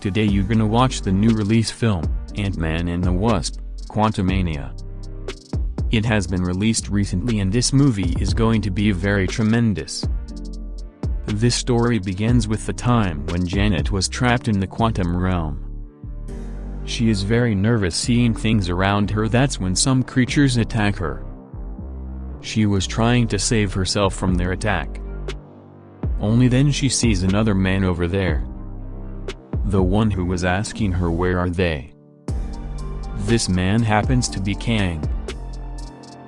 Today you're gonna watch the new release film, Ant-Man and the Wasp, Quantumania. It has been released recently and this movie is going to be very tremendous. This story begins with the time when Janet was trapped in the quantum realm. She is very nervous seeing things around her that's when some creatures attack her. She was trying to save herself from their attack. Only then she sees another man over there. The one who was asking her where are they. This man happens to be Kang.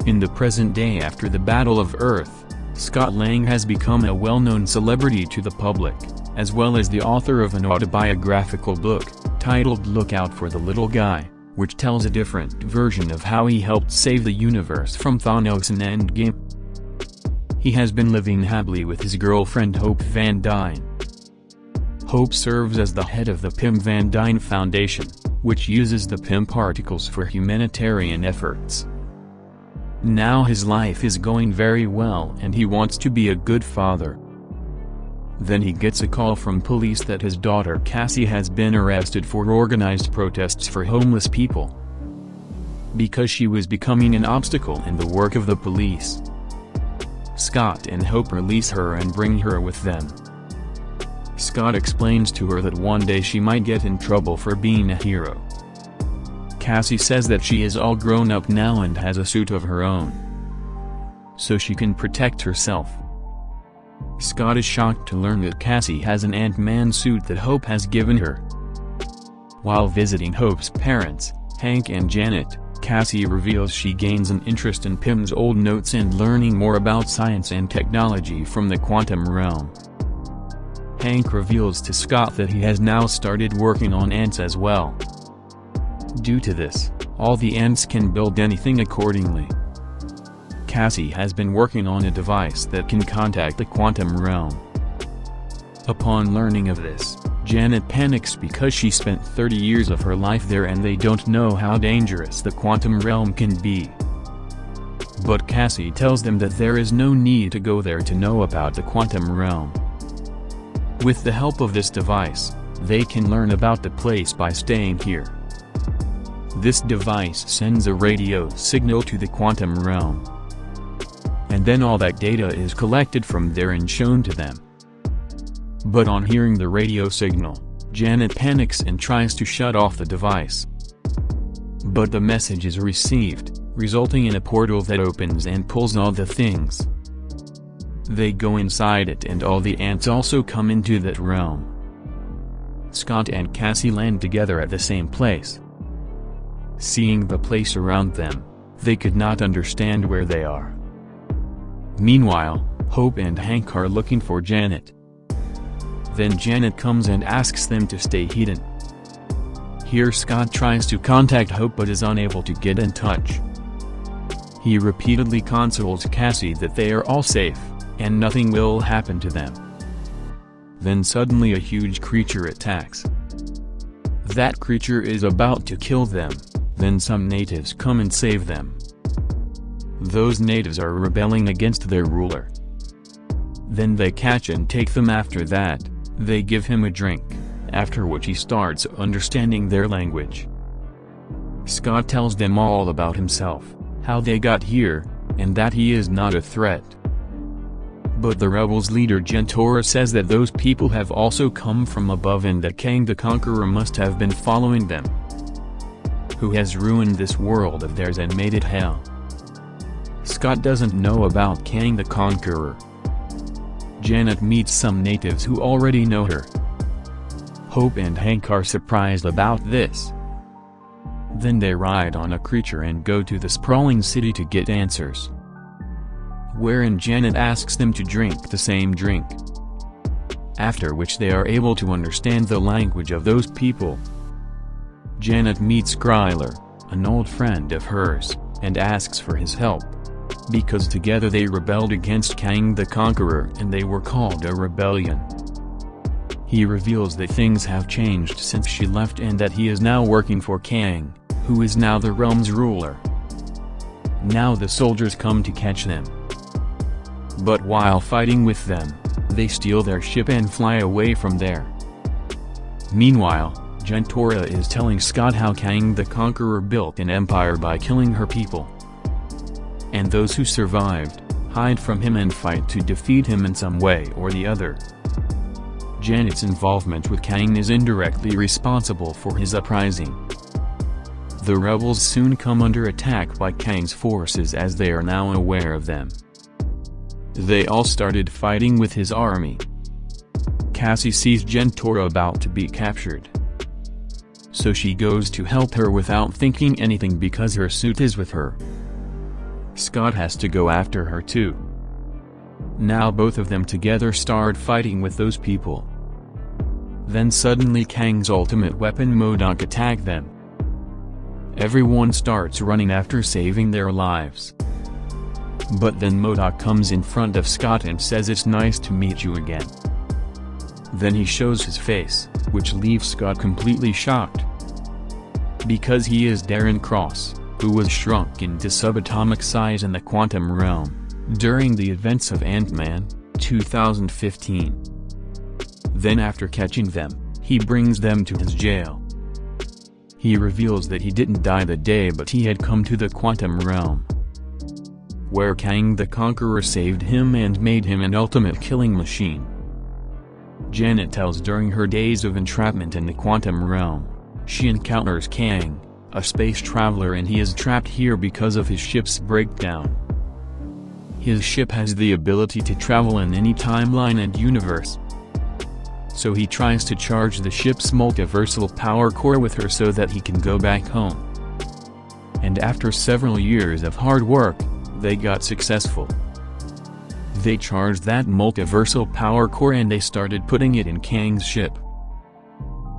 In the present day after the Battle of Earth, Scott Lang has become a well-known celebrity to the public, as well as the author of an autobiographical book, titled Look Out for the Little Guy, which tells a different version of how he helped save the universe from Thanos in Endgame. He has been living happily with his girlfriend Hope Van Dyne. Hope serves as the head of the Pym Van Dyne Foundation, which uses the Pym particles for humanitarian efforts. Now his life is going very well and he wants to be a good father. Then he gets a call from police that his daughter Cassie has been arrested for organized protests for homeless people. Because she was becoming an obstacle in the work of the police. Scott and Hope release her and bring her with them. Scott explains to her that one day she might get in trouble for being a hero. Cassie says that she is all grown up now and has a suit of her own. So she can protect herself. Scott is shocked to learn that Cassie has an Ant-Man suit that Hope has given her. While visiting Hope's parents, Hank and Janet, Cassie reveals she gains an interest in Pym's old notes and learning more about science and technology from the quantum realm. Hank reveals to Scott that he has now started working on ants as well. Due to this, all the ants can build anything accordingly. Cassie has been working on a device that can contact the quantum realm. Upon learning of this, Janet panics because she spent 30 years of her life there and they don't know how dangerous the quantum realm can be. But Cassie tells them that there is no need to go there to know about the quantum realm. With the help of this device, they can learn about the place by staying here. This device sends a radio signal to the quantum realm. And then all that data is collected from there and shown to them. But on hearing the radio signal, Janet panics and tries to shut off the device. But the message is received, resulting in a portal that opens and pulls all the things. They go inside it and all the ants also come into that realm. Scott and Cassie land together at the same place. Seeing the place around them, they could not understand where they are. Meanwhile, Hope and Hank are looking for Janet. Then Janet comes and asks them to stay hidden. Here Scott tries to contact Hope but is unable to get in touch. He repeatedly consoles Cassie that they are all safe, and nothing will happen to them. Then suddenly a huge creature attacks. That creature is about to kill them, then some natives come and save them. Those natives are rebelling against their ruler. Then they catch and take them after that, they give him a drink, after which he starts understanding their language. Scott tells them all about himself, how they got here, and that he is not a threat. But the rebels' leader Jentorra says that those people have also come from above and that Kang the Conqueror must have been following them. Who has ruined this world of theirs and made it hell. Scott doesn't know about Kang the Conqueror. Janet meets some natives who already know her. Hope and Hank are surprised about this. Then they ride on a creature and go to the sprawling city to get answers. Wherein Janet asks them to drink the same drink. After which they are able to understand the language of those people. Janet meets Krylar, an old friend of hers, and asks for his help because together they rebelled against Kang the Conqueror and they were called a rebellion. He reveals that things have changed since she left and that he is now working for Kang, who is now the realm's ruler. Now the soldiers come to catch them. But while fighting with them, they steal their ship and fly away from there. Meanwhile, Jentorra is telling Scott how Kang the Conqueror built an empire by killing her people. And those who survived, hide from him and fight to defeat him in some way or the other. Janet's involvement with Kang is indirectly responsible for his uprising. The rebels soon come under attack by Kang's forces as they are now aware of them. They all started fighting with his army. Cassie sees Jentorra about to be captured. So she goes to help her without thinking anything because her suit is with her. Scott has to go after her too. Now both of them together start fighting with those people. Then suddenly Kang's ultimate weapon MODOK attack them. Everyone starts running after saving their lives. But then MODOK comes in front of Scott and says it's nice to meet you again. Then he shows his face, which leaves Scott completely shocked. Because he is Darren Cross who was shrunk into subatomic size in the quantum realm, during the events of Ant-Man, 2015. Then after catching them, he brings them to his jail. He reveals that he didn't die the day but he had come to the quantum realm. Where Kang the Conqueror saved him and made him an ultimate killing machine. Janet tells during her days of entrapment in the quantum realm, she encounters Kang, a space traveler and he is trapped here because of his ship's breakdown. His ship has the ability to travel in any timeline and universe. So he tries to charge the ship's multiversal power core with her so that he can go back home. And after several years of hard work, they got successful. They charged that multiversal power core and they started putting it in Kang's ship.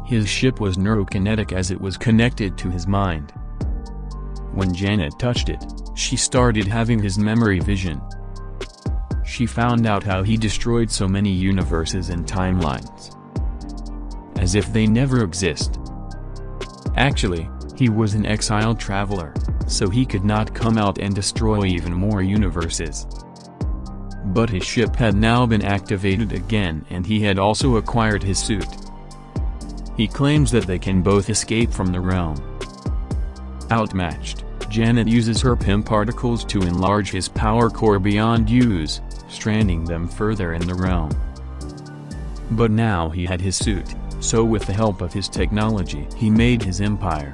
His ship was neurokinetic as it was connected to his mind. When Janet touched it, she started having his memory vision. She found out how he destroyed so many universes and timelines. As if they never exist. Actually, he was an exiled traveler, so he could not come out and destroy even more universes. But his ship had now been activated again and he had also acquired his suit. He claims that they can both escape from the realm. Outmatched, Janet uses her Pym particles to enlarge his power core beyond use, stranding them further in the realm. But now he had his suit, so with the help of his technology he made his empire.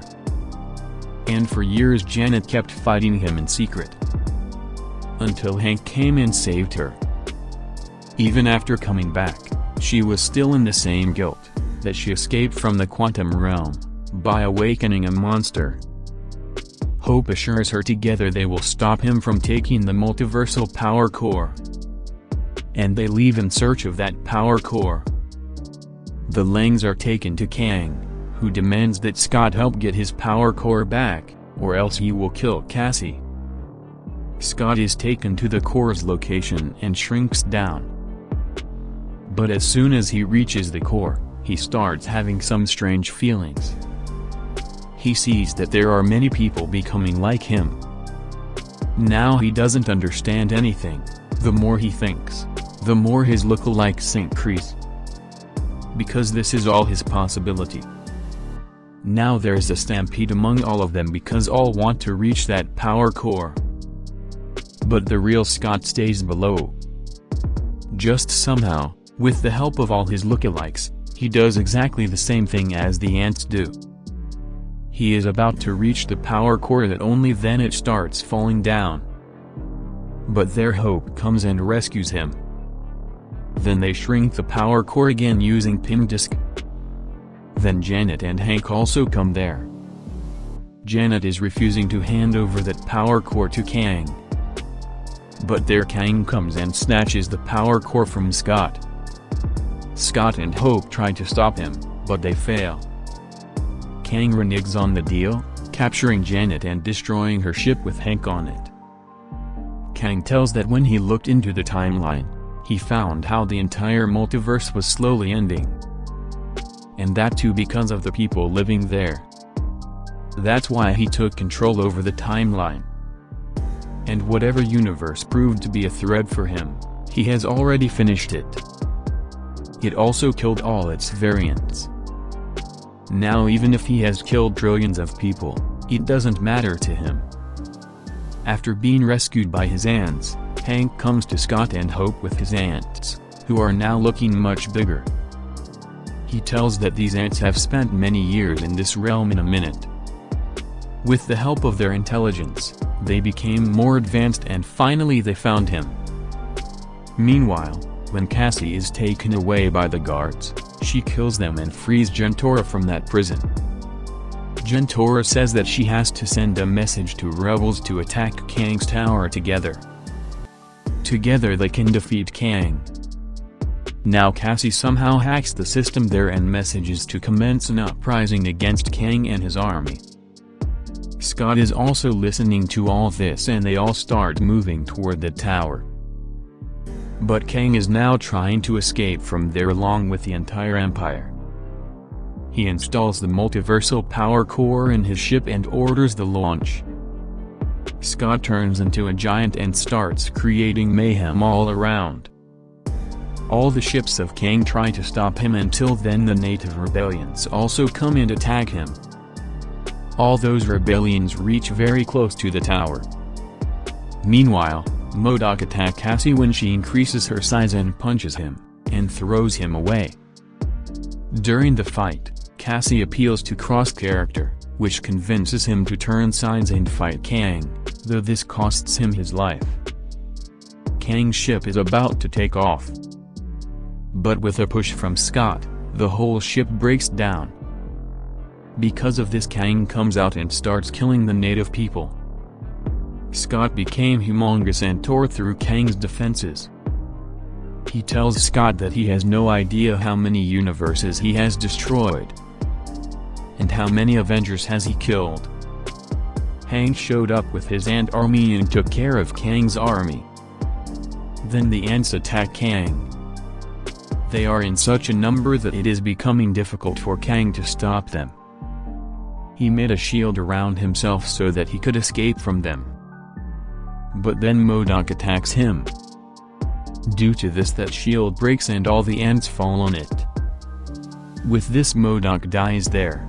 And for years Janet kept fighting him in secret. Until Hank came and saved her. Even after coming back, she was still in the same guilt that she escaped from the quantum realm, by awakening a monster. Hope assures her together they will stop him from taking the multiversal power core. And they leave in search of that power core. The Langs are taken to Kang, who demands that Scott help get his power core back, or else he will kill Cassie. Scott is taken to the core's location and shrinks down. But as soon as he reaches the core, he starts having some strange feelings. He sees that there are many people becoming like him. Now he doesn't understand anything, the more he thinks, the more his lookalikes increase. Because this is all his possibility. Now there's a stampede among all of them because all want to reach that power core. But the real Scott stays below. Just somehow, with the help of all his lookalikes, he does exactly the same thing as the ants do. He is about to reach the power core that only then it starts falling down. But their hope comes and rescues him. Then they shrink the power core again using Pym disk. Then Janet and Hank also come there. Janet is refusing to hand over that power core to Kang. But there Kang comes and snatches the power core from Scott. Scott and Hope try to stop him, but they fail. Kang reneges on the deal, capturing Janet and destroying her ship with Hank on it. Kang tells that when he looked into the timeline, he found how the entire multiverse was slowly ending. And that too because of the people living there. That's why he took control over the timeline. And whatever universe proved to be a threat for him, he has already finished it. It also killed all its variants. Now even if he has killed trillions of people, it doesn't matter to him. After being rescued by his ants, Hank comes to Scott and Hope with his ants, who are now looking much bigger. He tells that these ants have spent many years in this realm in a minute. With the help of their intelligence, they became more advanced and finally they found him. Meanwhile, when Cassie is taken away by the guards, she kills them and frees Jentorra from that prison. Jentorra says that she has to send a message to rebels to attack Kang's tower together. Together they can defeat Kang. Now Cassie somehow hacks the system there and messages to commence an uprising against Kang and his army. Scott is also listening to all this and they all start moving toward the tower. But Kang is now trying to escape from there along with the entire Empire. He installs the multiversal power core in his ship and orders the launch. Scott turns into a giant and starts creating mayhem all around. All the ships of Kang try to stop him until then the native rebellions also come and attack him. All those rebellions reach very close to the tower. Meanwhile, MODOK attack Cassie when she increases her size and punches him, and throws him away. During the fight, Cassie appeals to Cross character, which convinces him to turn sides and fight Kang, though this costs him his life. Kang's ship is about to take off. But with a push from Scott, the whole ship breaks down. Because of this Kang comes out and starts killing the native people. Scott became humongous and tore through Kang's defenses. He tells Scott that he has no idea how many universes he has destroyed. And how many Avengers has he killed. Hank showed up with his ant army and took care of Kang's army. Then the ants attack Kang. They are in such a number that it is becoming difficult for Kang to stop them. He made a shield around himself so that he could escape from them. But then MODOK attacks him. Due to this that shield breaks and all the ants fall on it. With this MODOK dies there.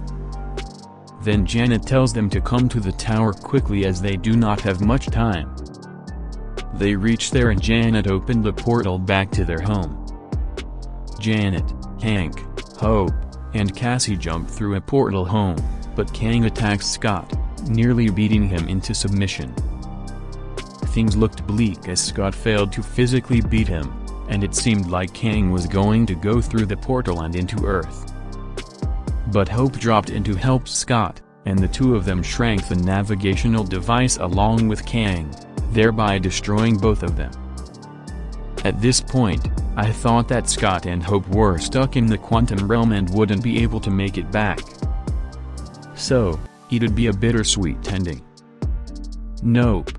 Then Janet tells them to come to the tower quickly as they do not have much time. They reach there and Janet opened the portal back to their home. Janet, Hank, Hope, and Cassie jump through a portal home, but Kang attacks Scott, nearly beating him into submission. Things looked bleak as Scott failed to physically beat him, and it seemed like Kang was going to go through the portal and into Earth. But Hope dropped in to help Scott, and the two of them shrank the navigational device along with Kang, thereby destroying both of them. At this point, I thought that Scott and Hope were stuck in the quantum realm and wouldn't be able to make it back. So, it'd be a bittersweet ending. Nope.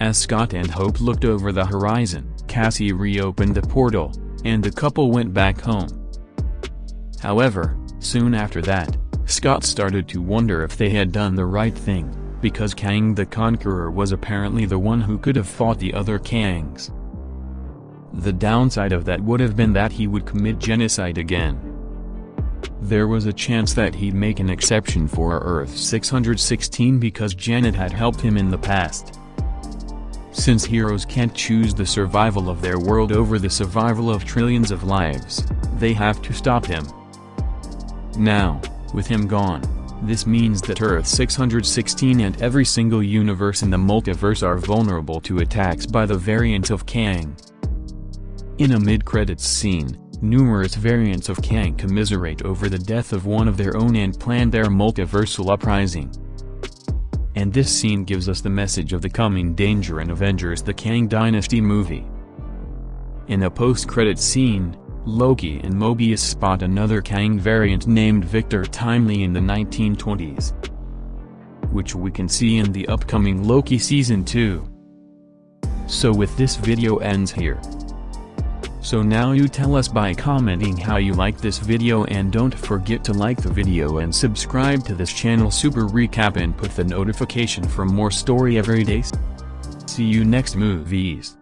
As Scott and Hope looked over the horizon, Cassie reopened the portal, and the couple went back home. However, soon after that, Scott started to wonder if they had done the right thing, because Kang the Conqueror was apparently the one who could have fought the other Kangs. The downside of that would have been that he would commit genocide again. There was a chance that he'd make an exception for Earth 616 because Janet had helped him in the past. Since heroes can't choose the survival of their world over the survival of trillions of lives, they have to stop him. Now, with him gone, this means that Earth 616 and every single universe in the multiverse are vulnerable to attacks by the variant of Kang. In a mid-credits scene, numerous variants of Kang commiserate over the death of one of their own and plan their multiversal uprising. And this scene gives us the message of the coming danger in Avengers the Kang Dynasty movie. In a post-credit scene, Loki and Mobius spot another Kang variant named Victor Timely in the 1920s. Which we can see in the upcoming Loki Season 2. So with this video ends here. So now you tell us by commenting how you like this video and don't forget to like the video and subscribe to this channel Super Recap and put the notification for more story every day. See you next movies.